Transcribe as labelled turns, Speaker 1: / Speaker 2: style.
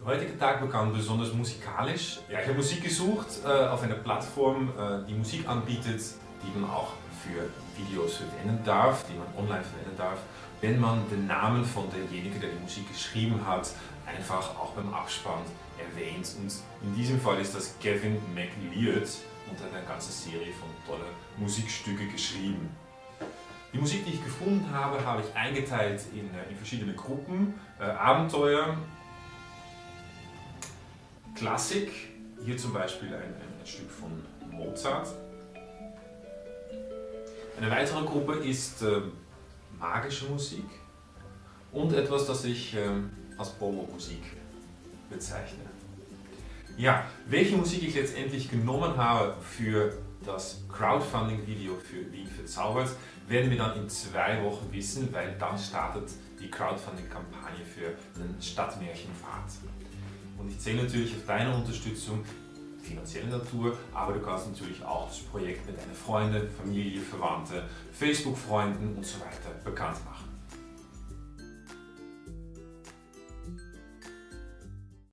Speaker 1: Der heutige Tag begann besonders musikalisch. Ja, ich habe Musik gesucht äh, auf einer Plattform, äh, die Musik anbietet, die man auch für Videos verwenden darf, die man online verwenden darf, wenn man den Namen von derjenige, der die Musik geschrieben hat, einfach auch beim Abspann erwähnt. Und in diesem Fall ist das Gavin McLeod und hat eine ganze Serie von tollen Musikstücke geschrieben. Die Musik, die ich gefunden habe, habe ich eingeteilt in, äh, in verschiedene Gruppen. Äh, Abenteuer, Klassik, hier zum Beispiel ein, ein, ein Stück von Mozart. Eine weitere Gruppe ist äh, magische Musik und etwas, das ich äh, als Bobo-Musik bezeichne. Ja, welche Musik ich letztendlich genommen habe für das Crowdfunding-Video für Wien verzaubert, werden wir dann in zwei Wochen wissen, weil dann startet die Crowdfunding-Kampagne für den Stadtmärchenpfad. Und ich zähle natürlich auf deine Unterstützung, finanzielle Natur, aber du kannst natürlich auch das Projekt mit deinen Freunden, Familie, Verwandte, Facebook-Freunden und so weiter bekannt machen.